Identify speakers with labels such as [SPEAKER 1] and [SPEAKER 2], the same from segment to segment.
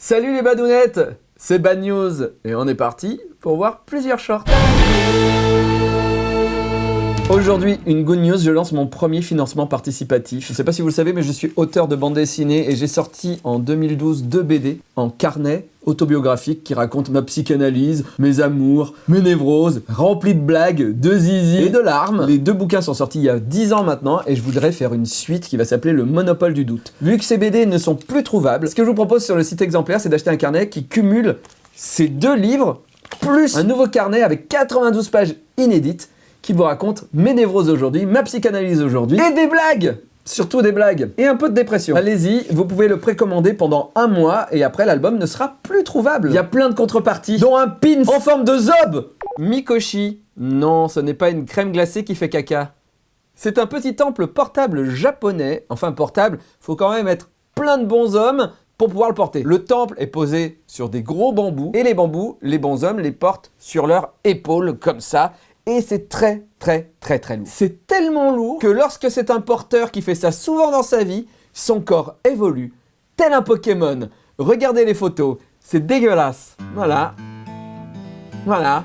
[SPEAKER 1] Salut les badounettes C'est Bad News et on est parti pour voir plusieurs shorts. Aujourd'hui, une good news, je lance mon premier financement participatif. Je ne sais pas si vous le savez, mais je suis auteur de bande dessinée et j'ai sorti en 2012 deux BD en carnet autobiographique qui racontent ma psychanalyse, mes amours, mes névroses, remplis de blagues, de zizi et de larmes. Les deux bouquins sont sortis il y a 10 ans maintenant et je voudrais faire une suite qui va s'appeler Le Monopole du Doute. Vu que ces BD ne sont plus trouvables, ce que je vous propose sur le site exemplaire, c'est d'acheter un carnet qui cumule ces deux livres plus un nouveau carnet avec 92 pages inédites qui vous raconte mes névroses aujourd'hui, ma psychanalyse aujourd'hui et des blagues Surtout des blagues et un peu de dépression. Allez-y, vous pouvez le précommander pendant un mois et après l'album ne sera plus trouvable. Il y a plein de contreparties, dont un pin en forme de zob Mikoshi. Non, ce n'est pas une crème glacée qui fait caca. C'est un petit temple portable japonais. Enfin portable, faut quand même être plein de bons hommes pour pouvoir le porter. Le temple est posé sur des gros bambous et les bambous, les bons hommes les portent sur leurs épaules comme ça et c'est très très très très lourd. C'est tellement lourd que lorsque c'est un porteur qui fait ça souvent dans sa vie, son corps évolue tel un Pokémon. Regardez les photos, c'est dégueulasse. Voilà. Voilà.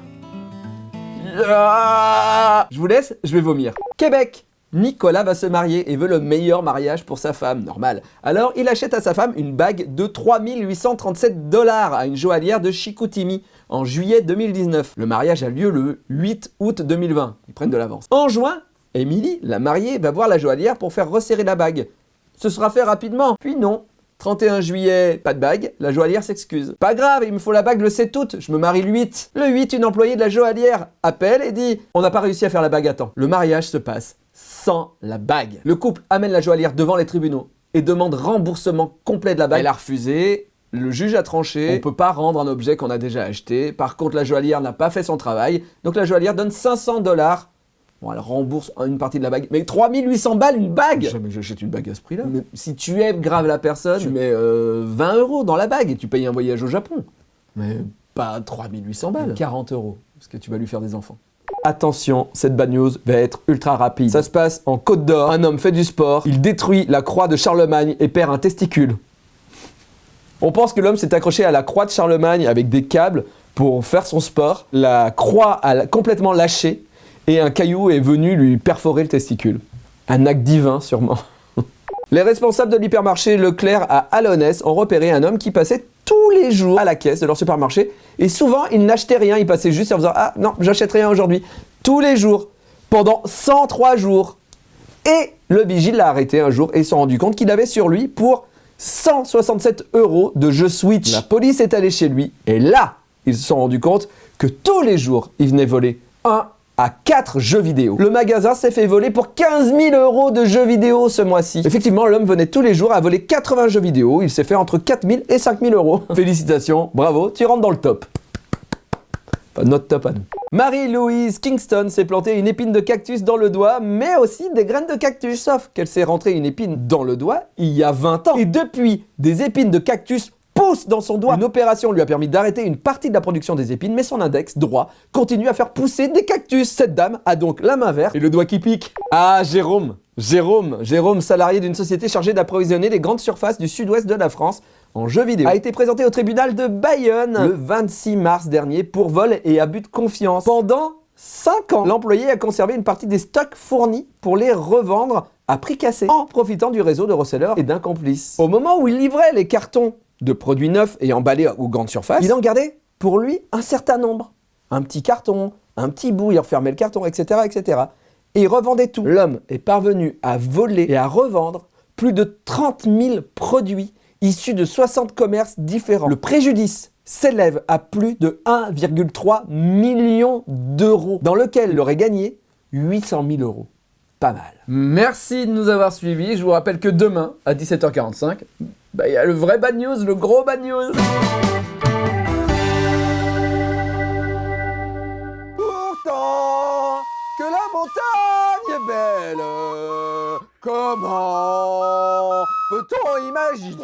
[SPEAKER 1] Je vous laisse, je vais vomir. Québec Nicolas va se marier et veut le meilleur mariage pour sa femme, normal. Alors il achète à sa femme une bague de 3837 dollars à une joaillière de Chicoutimi en juillet 2019. Le mariage a lieu le 8 août 2020. Ils prennent de l'avance. En juin, Émilie, la mariée, va voir la joaillière pour faire resserrer la bague. Ce sera fait rapidement. Puis non, 31 juillet, pas de bague, la joaillière s'excuse. Pas grave, il me faut la bague le 7 août, je me marie le 8. Le 8, une employée de la joaillière appelle et dit « On n'a pas réussi à faire la bague à temps ». Le mariage se passe sans la bague. Le couple amène la joaillière devant les tribunaux et demande remboursement complet de la bague. Elle a refusé, le juge a tranché, on ne peut pas rendre un objet qu'on a déjà acheté. Par contre, la joaillière n'a pas fait son travail, donc la joaillière donne 500 dollars. Bon, elle rembourse une partie de la bague. Mais 3800 balles, une bague Jamais j'achète une bague à ce prix-là. Mais si tu aimes grave la personne, tu mets 20 euh, euros dans la bague et tu payes un voyage au Japon. Mais pas 3800 balles. 40 euros, parce que tu vas lui faire des enfants. Attention, cette bad news va être ultra rapide. Ça se passe en Côte d'Or, un homme fait du sport, il détruit la croix de Charlemagne et perd un testicule. On pense que l'homme s'est accroché à la croix de Charlemagne avec des câbles pour faire son sport. La croix a complètement lâché et un caillou est venu lui perforer le testicule. Un acte divin sûrement. Les responsables de l'hypermarché Leclerc à Alonès ont repéré un homme qui passait tous les jours à la caisse de leur supermarché et souvent il n'achetait rien, il passait juste en faisant « Ah non, j'achète rien aujourd'hui ». Tous les jours, pendant 103 jours. Et le vigile l'a arrêté un jour et s'est rendu compte qu'il avait sur lui pour 167 euros de jeux Switch. La police est allée chez lui et là, ils se sont rendus compte que tous les jours, il venait voler un à 4 jeux vidéo. Le magasin s'est fait voler pour 15 000 euros de jeux vidéo ce mois-ci. Effectivement, l'homme venait tous les jours à voler 80 jeux vidéo. Il s'est fait entre 4 000 et 5 000 euros. Félicitations, bravo, tu rentres dans le top. Enfin, notre top à nous. Marie-Louise Kingston s'est planté une épine de cactus dans le doigt, mais aussi des graines de cactus. Sauf qu'elle s'est rentrée une épine dans le doigt il y a 20 ans. Et depuis, des épines de cactus dans son doigt. Une opération lui a permis d'arrêter une partie de la production des épines, mais son index droit continue à faire pousser des cactus. Cette dame a donc la main verte et le doigt qui pique. Ah, Jérôme Jérôme, Jérôme, salarié d'une société chargée d'approvisionner les grandes surfaces du sud-ouest de la France en jeux vidéo, a été présenté au tribunal de Bayonne le 26 mars dernier pour vol et abus de confiance. Pendant 5 ans, l'employé a conservé une partie des stocks fournis pour les revendre à prix cassé en profitant du réseau de resellers et d'un complice. Au moment où il livrait les cartons de produits neufs et emballés aux grandes surfaces, il en gardait pour lui un certain nombre. Un petit carton, un petit bout, il refermait le carton, etc. etc. Et il revendait tout. L'homme est parvenu à voler et à revendre plus de 30 000 produits issus de 60 commerces différents. Le préjudice s'élève à plus de 1,3 million d'euros, dans lequel il aurait gagné 800 000 euros. Pas mal. Merci de nous avoir suivis. Je vous rappelle que demain, à 17h45, bah, il y a le vrai bad news, le gros bad news. Pourtant, que la montagne est belle, comment peut-on imaginer